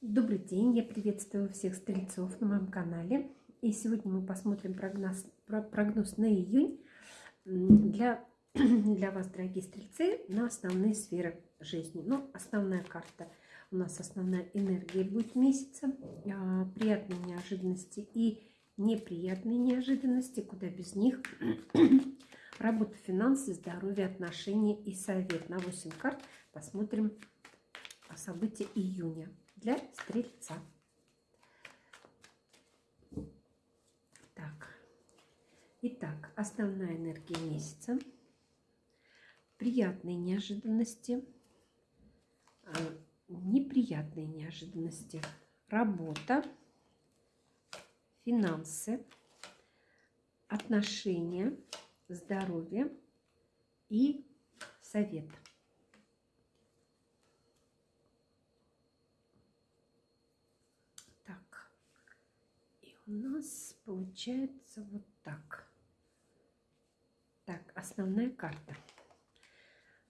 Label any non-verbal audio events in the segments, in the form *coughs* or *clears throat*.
Добрый день, я приветствую всех стрельцов на моем канале. И сегодня мы посмотрим прогноз, прогноз на июнь для, *clears throat* для вас, дорогие стрельцы, на основные сферы жизни. Ну, основная карта, у нас основная энергия будет месяца, а, приятные неожиданности и неприятные неожиданности, куда без них. *clears throat* Работа, финансы, здоровье, отношения и совет. На 8 карт посмотрим события июня для стрельца. Так. Итак, основная энергия месяца. Приятные неожиданности, а, неприятные неожиданности. Работа, финансы, отношения, здоровье и совет. У нас получается вот так. Так, основная карта.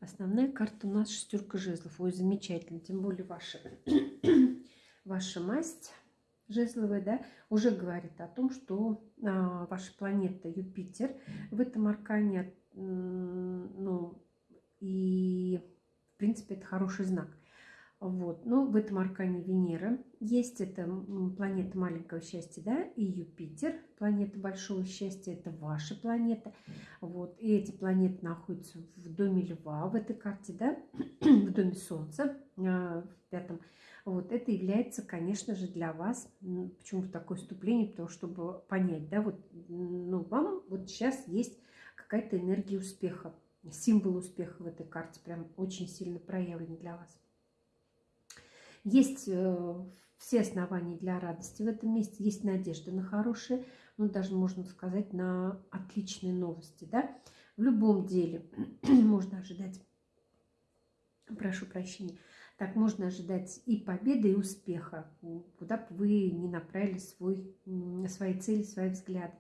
Основная карта у нас шестерка жезлов. Ой, замечательно. Тем более ваша, *coughs* ваша масть жезловая, да, уже говорит о том, что а, ваша планета Юпитер в этом аркане, ну, и, в принципе, это хороший знак. Вот. Но в этом аркане Венера есть, это планета маленького счастья, да, и Юпитер, планета большого счастья, это ваша планета. Вот. И эти планеты находятся в доме Льва в этой карте, да, *clears throat* в доме Солнца, а, в пятом. Вот. Это является, конечно же, для вас, почему такое вступление, потому что, чтобы понять, да, вот, ну, вам вот сейчас есть какая-то энергия успеха, символ успеха в этой карте, прям очень сильно проявлен для вас. Есть э, все основания для радости в этом месте, есть надежда на хорошие, ну, даже можно сказать, на отличные новости, да. В любом деле *clears throat* можно ожидать, прошу прощения, так можно ожидать и победы, и успеха, куда бы вы ни направили свой, свои цели, свои взгляды.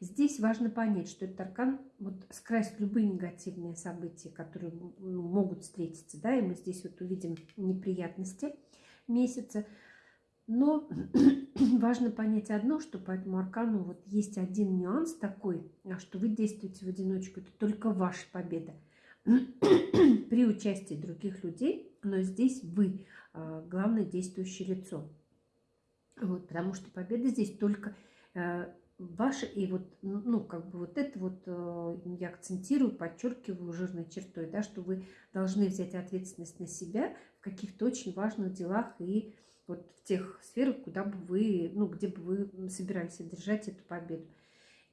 Здесь важно понять, что этот аркан вот скрасит любые негативные события, которые ну, могут встретиться, да, и мы здесь вот увидим неприятности – месяца. Но *clears throat* важно понять одно, что по этому аркану вот есть один нюанс такой, а что вы действуете в одиночку. Это только ваша победа. *clears throat* При участии других людей, но здесь вы а, главное действующее лицо. Вот, потому что победа здесь только э, ваша. И вот, ну, как бы вот это вот э, я акцентирую, подчеркиваю жирной чертой, да, что вы должны взять ответственность на себя каких-то очень важных делах и вот в тех сферах, куда бы вы, ну, где бы вы собирались одержать эту победу.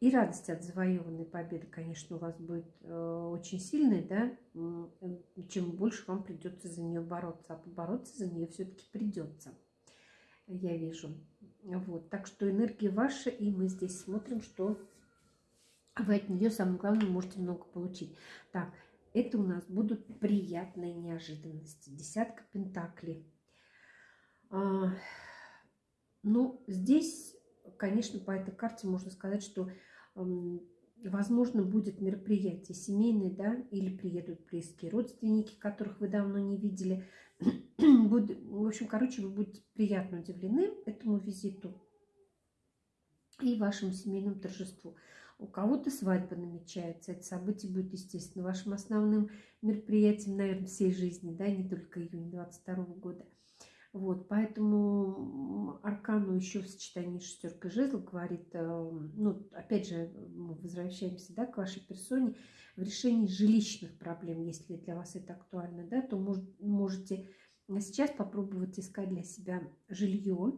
И радость от завоеванной победы, конечно, у вас будет э, очень сильная, да, чем больше вам придется за нее бороться. А побороться за нее все-таки придется, я вижу. Вот, так что энергия ваша, и мы здесь смотрим, что вы от нее, самое главное, можете много получить. Так, это у нас будут приятные неожиданности. Десятка пентаклей. А, ну, здесь, конечно, по этой карте можно сказать, что, возможно, будет мероприятие семейное, да, или приедут близкие родственники, которых вы давно не видели. *clears throat* В общем, короче, вы будете приятно удивлены этому визиту и вашему семейному торжеству. У кого-то свадьба намечается. Это событие будет, естественно, вашим основным мероприятием, наверное, всей жизни, да, не только июня 22 года. Вот, поэтому Аркану еще в сочетании шестерка жезлов говорит, э, ну, опять же, мы возвращаемся, да, к вашей персоне, в решении жилищных проблем, если для вас это актуально, да, то может, можете сейчас попробовать искать для себя жилье.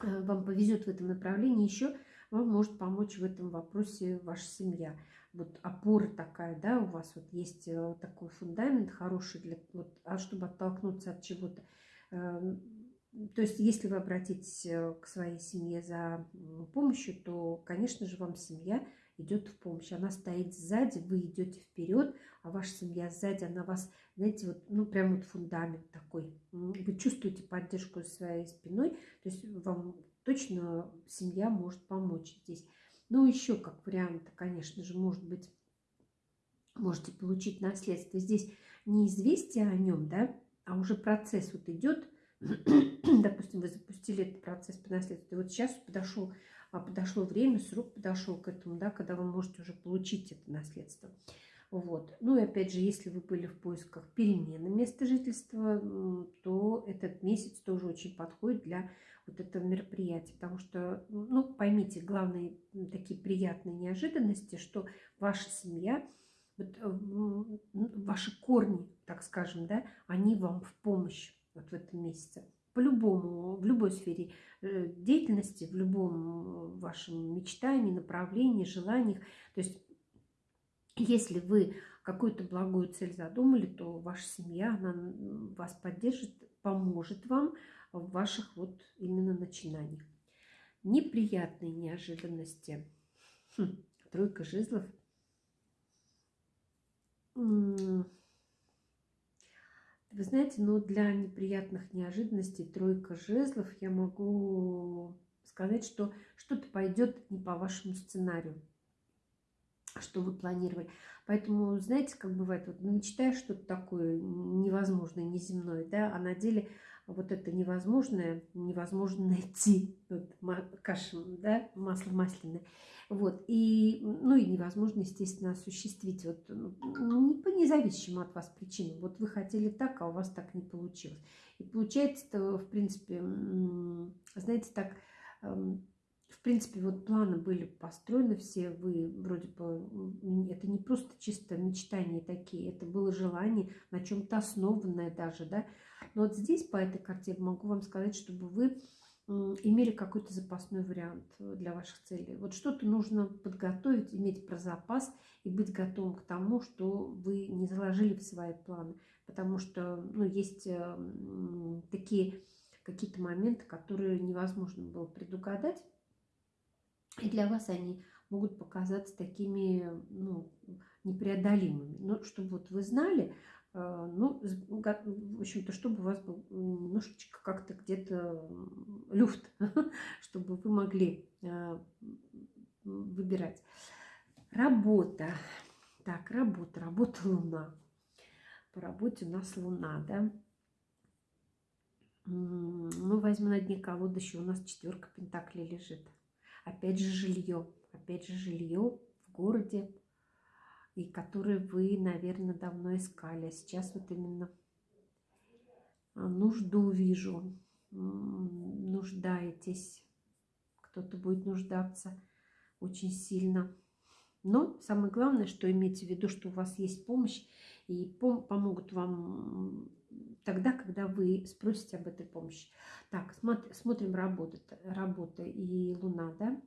Э, вам повезет в этом направлении еще вам может помочь в этом вопросе ваша семья. Вот опора такая, да, у вас вот есть э, такой фундамент хороший, для, вот, а чтобы оттолкнуться от чего-то. Эм, то есть, если вы обратитесь э, к своей семье за помощью, то, конечно же, вам семья идет в помощь. Она стоит сзади, вы идете вперед, а ваша семья сзади, она вас, знаете, вот, ну, прям вот фундамент такой. Вы чувствуете поддержку своей спиной, то есть вам точно семья может помочь здесь. Ну, еще как вариант, конечно же, может быть, можете получить наследство. Здесь не известие о нем, да, а уже процесс вот идет, *clears throat* допустим, вы запустили этот процесс по наследству, и вот сейчас подошел, подошло время, срок подошел к этому, да, когда вы можете уже получить это наследство. Вот. Ну и опять же, если вы были в поисках перемены места жительства, то этот месяц тоже очень подходит для вот этого мероприятия. Потому что, ну, поймите, главные такие приятные неожиданности, что ваша семья, вот, э, ваши корни, так скажем, да, они вам в помощь вот в этом месяце. По-любому, в любой сфере э, деятельности, в любом вашем мечтании, направлении, желаниях. То есть если вы какую-то благую цель задумали, то ваша семья она вас поддержит, поможет вам в ваших вот именно начинаниях. Неприятные неожиданности. Хм, тройка жезлов. Вы знаете, но для неприятных неожиданностей тройка жезлов я могу сказать, что что-то пойдет не по вашему сценарию что вы планировали. Поэтому, знаете, как бывает, вот ну, мечтаешь что-то такое невозможное, неземное, да, а на деле вот это невозможное, невозможно найти, вот, каша, да, масло масляное, вот, и, ну, и невозможно, естественно, осуществить, вот, ну, не по независимым от вас причинам, вот вы хотели так, а у вас так не получилось. И получается, в принципе, знаете, так, эм, в принципе, вот планы были построены все, вы вроде бы, это не просто чисто мечтания такие, это было желание на чем-то основанное даже, да. Но вот здесь по этой карте я могу вам сказать, чтобы вы имели какой-то запасной вариант для ваших целей. Вот что-то нужно подготовить, иметь про запас и быть готовым к тому, что вы не заложили в свои планы. Потому что ну, есть э, такие какие-то моменты, которые невозможно было предугадать. И для вас они могут показаться такими ну, непреодолимыми. Но чтобы вот вы знали, э, ну, в общем-то, чтобы у вас был немножечко как-то где-то люфт, *laughs* чтобы вы могли э, выбирать. Работа. Так, работа, работа Луна. По работе у нас Луна, да. Ну, возьму на дне колоды, еще у нас четверка пентаклей лежит. Опять же жилье. Опять же жилье в городе, и которое вы, наверное, давно искали. А сейчас вот именно а, нужду вижу. Нуждаетесь. Кто-то будет нуждаться очень сильно. Но самое главное, что имейте в виду, что у вас есть помощь, и пом помогут вам тогда, когда вы спросите об этой помощи. Так, смотрим работа, работа и Луна, да.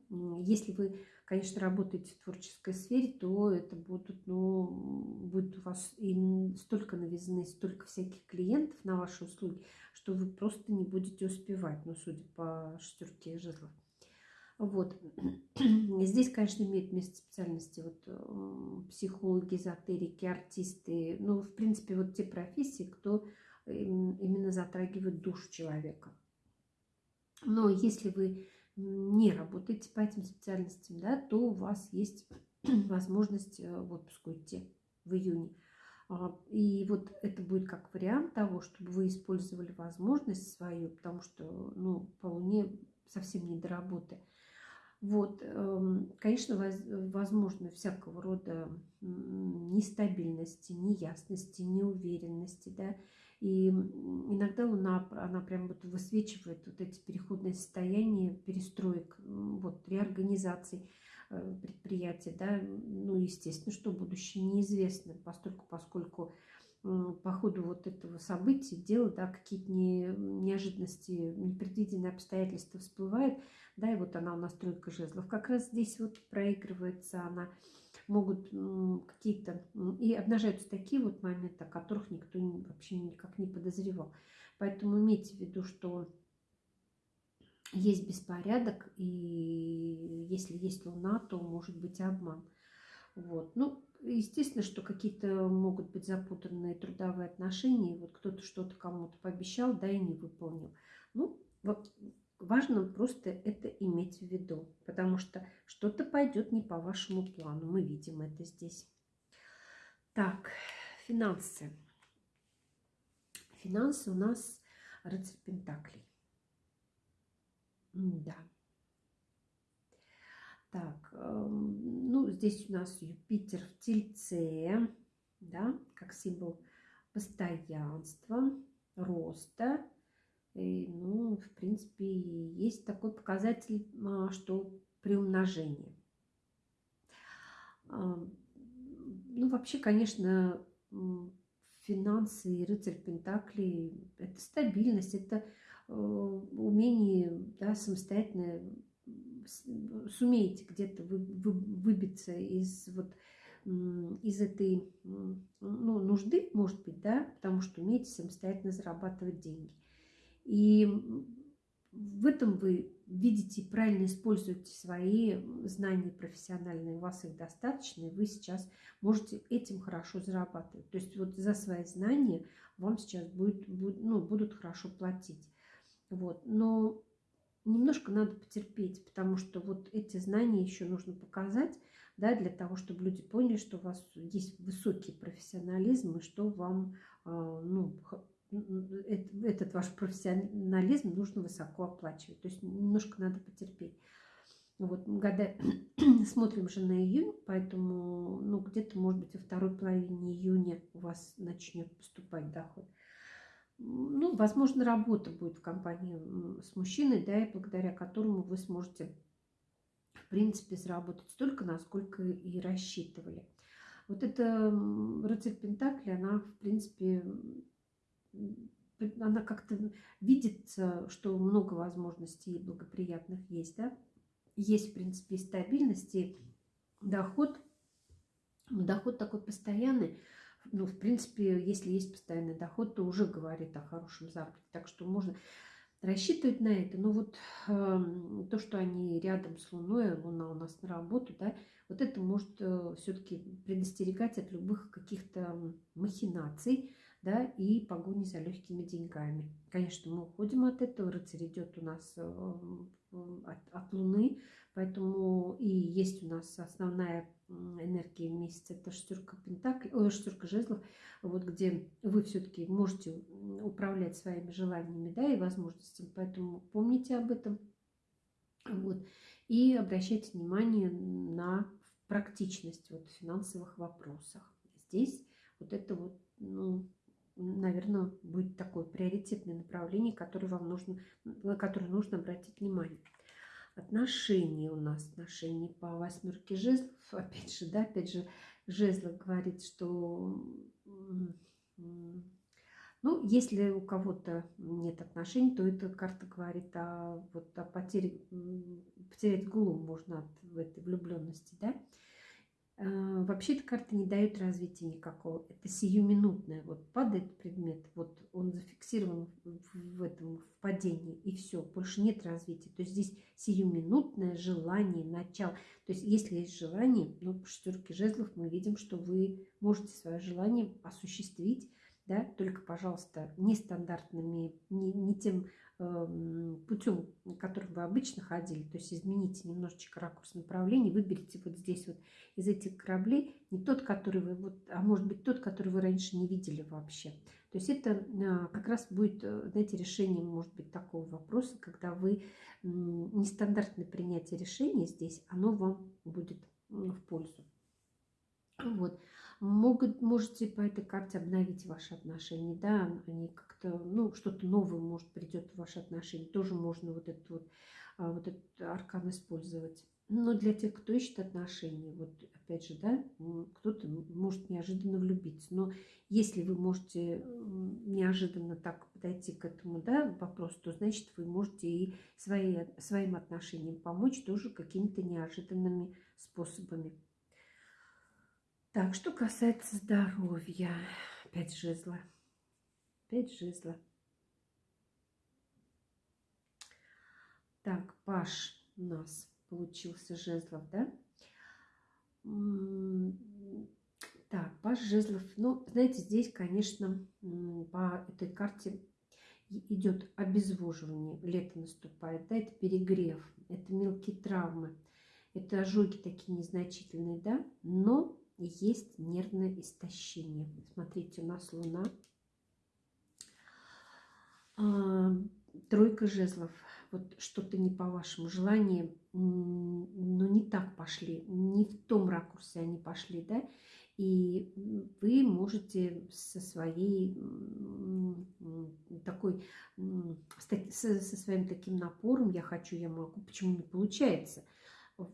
Если вы, конечно, работаете в творческой сфере, то это будут, ну, будет у вас и столько новизны, столько всяких клиентов на ваши услуги, что вы просто не будете успевать, ну, судя по шестерке жезлов. Вот. Здесь, конечно, имеет место специальности вот, психологи, эзотерики, артисты. Ну, в принципе, вот те профессии, кто именно затрагивает душу человека. Но если вы не работаете по этим специальностям, да, то у вас есть *clears throat* возможность э, в отпуск уйти в июне. А, и вот это будет как вариант того, чтобы вы использовали возможность свою, потому что ну, по Луне совсем не до работы. Вот, эм, конечно, возможно всякого рода нестабильности, неясности, неуверенности, да, и иногда Луна, она прям вот высвечивает вот эти переходные состояния, перестроек, вот, реорганизаций э, предприятия, да, ну, естественно, что будущее неизвестно, поскольку, поскольку по ходу вот этого события, дела, да, какие-то не, неожиданности, непредвиденные обстоятельства всплывают, да, и вот она у нас тройка жезлов. Как раз здесь вот проигрывается она могут какие-то... И обнажаются такие вот моменты, о которых никто вообще никак не подозревал. Поэтому имейте в виду, что есть беспорядок, и если есть луна, то может быть обман. Вот. Ну, естественно, что какие-то могут быть запутанные трудовые отношения. Вот кто-то что-то кому-то пообещал, да, и не выполнил. Ну, вот Важно просто это иметь в виду, потому что что-то пойдет не по вашему плану. Мы видим это здесь. Так, финансы. Финансы у нас рыцарь Пентаклей. Да. Так, эм, ну, здесь у нас Юпитер в Тельце, да, как символ постоянства, роста. И, ну, в принципе, есть такой показатель, а, что приумножение. Ну, вообще, конечно, финансы и рыцарь Пентакли – это стабильность, это э, умение да, самостоятельно сумеете где-то вы, выбиться из вот из этой ну, нужды, может быть, да, потому что умеете самостоятельно зарабатывать деньги. И в этом вы видите, правильно используете свои знания профессиональные, у вас их достаточно, и вы сейчас можете этим хорошо зарабатывать. То есть вот за свои знания вам сейчас будет, будет, ну, будут хорошо платить. Вот. Но немножко надо потерпеть, потому что вот эти знания еще нужно показать, да, для того, чтобы люди поняли, что у вас есть высокий профессионализм и что вам а, ну, этот ваш профессионализм нужно высоко оплачивать. То есть немножко надо потерпеть. Вот, года *clears throat* смотрим же на июнь, поэтому ну, где-то, может быть, во второй половине июня у вас начнет поступать доход. Ну, возможно, работа будет в компании с мужчиной, да, и благодаря которому вы сможете, в принципе, заработать столько, насколько и рассчитывали. Вот эта рыцарь Пентакли, она, в принципе, она как-то видит, что много возможностей благоприятных есть, да. Есть, в принципе, стабильность и доход. Доход такой постоянный. Ну, в принципе, если есть постоянный доход, то уже говорит о хорошем заработке. Так что можно рассчитывать на это. Но вот э, то, что они рядом с Луной, Луна у нас на работу, да, вот это может э, все-таки предостерегать от любых каких-то махинаций, да, и погони за легкими деньгами. Конечно, мы уходим от этого, рыцарь идет у нас э, от, от Луны, поэтому и есть у нас основная энергия месяца, это шестерка пентаклей, ой, шестерка жезлов, вот где вы все-таки можете управлять своими желаниями, да, и возможностями, поэтому помните об этом, вот, и обращайте внимание на практичность вот, в финансовых вопросах. Здесь вот это вот, ну, наверное, будет такое приоритетное направление, которое вам нужно, на которое нужно обратить внимание. Отношения у нас, отношения по восьмерке жезлов, опять же, да, опять же, жезлов говорит, что, ну, если у кого-то нет отношений, то эта карта говорит о, вот, о потере, потерять голову можно от этой влюбленности, да, Э, вообще эта карта не дает развития никакого. Это сиюминутное. Вот падает предмет, вот он зафиксирован в этом в падении, и все, больше нет развития. То есть здесь сиюминутное желание, начало. То есть если есть желание, ну, по шестерке жезлов мы видим, что вы можете свое желание осуществить, да, только, пожалуйста, нестандартными, не, не тем путем, которым вы обычно ходили, то есть измените немножечко ракурс направления, выберите вот здесь вот из этих кораблей не тот, который вы, вот, а может быть тот, который вы раньше не видели вообще. То есть это а, как раз будет, э, знаете, решением, может быть, такого вопроса, когда вы нестандартное принятие решения здесь, оно вам будет в пользу. Вот могут, можете по этой карте обновить ваши отношения, да, они как-то, ну, что-то новое, может, придет в ваши отношения, тоже можно вот этот вот, а, вот этот аркан использовать. Но для тех, кто ищет отношения, вот опять же, да, кто-то может неожиданно влюбиться. Но если вы можете неожиданно так подойти к этому да, вопросу, то значит вы можете и свои, своим отношениям помочь тоже какими-то неожиданными способами. Так, что касается здоровья. Опять жезла. Опять жезла. Так, Паш у нас получился жезлов, да? Так, Паш жезлов. Ну, знаете, здесь, конечно, по этой карте идет обезвоживание. Лето наступает, да, это перегрев, это мелкие травмы, это ожоги такие незначительные, да, но есть нервное истощение. Смотрите, у нас Луна А, тройка жезлов. Вот что-то не по вашему желанию, но не так пошли, не в том ракурсе они пошли, да, и вы можете со своей такой, со своим таким напором, я хочу, я могу, почему не получается,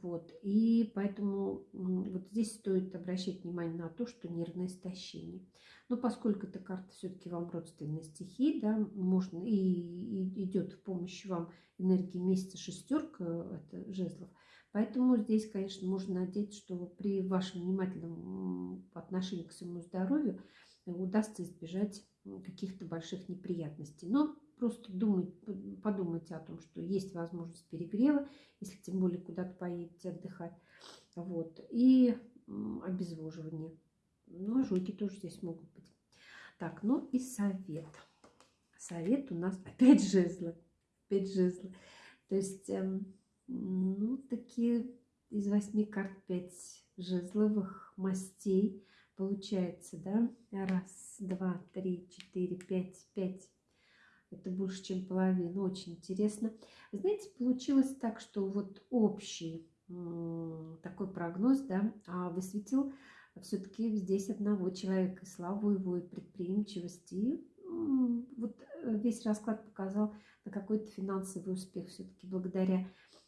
вот, и поэтому вот здесь стоит обращать внимание на то, что нервное истощение. Но поскольку эта карта все-таки вам родственная стихии, да, можно и, и идет в помощь вам энергии месяца шестерка, это жезлов, Поэтому здесь, конечно, можно надеяться, что при вашем внимательном отношении к своему здоровью удастся избежать каких-то больших неприятностей. Но просто думать, подумайте о том, что есть возможность перегрева, если тем более куда-то поедете отдыхать. Вот. И обезвоживание. Ну, ожоги тоже здесь могут быть. Так, ну и совет. Совет у нас *laughs* опять жезлы. Опять жезлы. То есть, эм, ну, такие из восьми карт пять жезловых мастей получается, да? Раз, два, три, четыре, пять, пять. Это больше, чем половина. Очень интересно. Знаете, получилось так, что вот общий такой прогноз, да, а высветил все-таки здесь одного человека, и славу его, и предприимчивости. И вот э, весь расклад показал на какой-то финансовый успех все-таки благодаря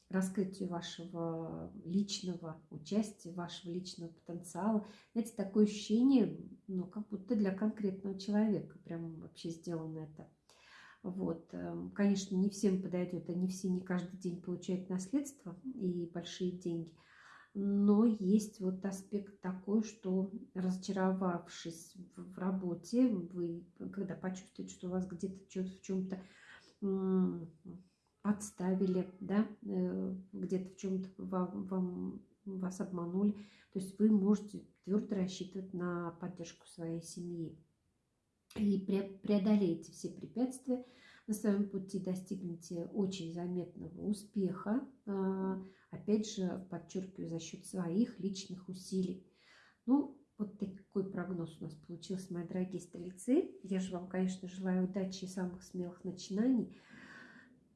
раскрытию вашего личного участия, вашего личного потенциала. Знаете, такое ощущение, ну, как будто для конкретного человека прям вообще сделано это. Вот. Эм, конечно, не всем подойдет, они все не каждый день получают наследство и большие деньги. Но есть вот аспект такой, что разочаровавшись в работе, вы, когда почувствуете, что вас где-то в чем-то подставили, да, э, где-то в чем-то вам, вам, вас обманули, то есть вы можете твердо рассчитывать на поддержку своей семьи и преодолеете все препятствия на своем пути, достигнете очень заметного успеха, а, опять же, подчеркиваю, за счет своих личных усилий. Ну, вот такой прогноз у нас получился, мои дорогие стрельцы. Я же вам, конечно, желаю удачи и самых смелых начинаний.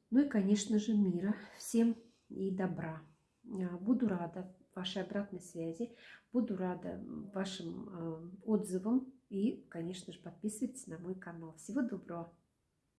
Ну и, конечно же, мира всем и добра. А, буду рада вашей обратной связи, буду рада вашим а, отзывам и, конечно же, подписывайтесь на мой канал. Всего доброго!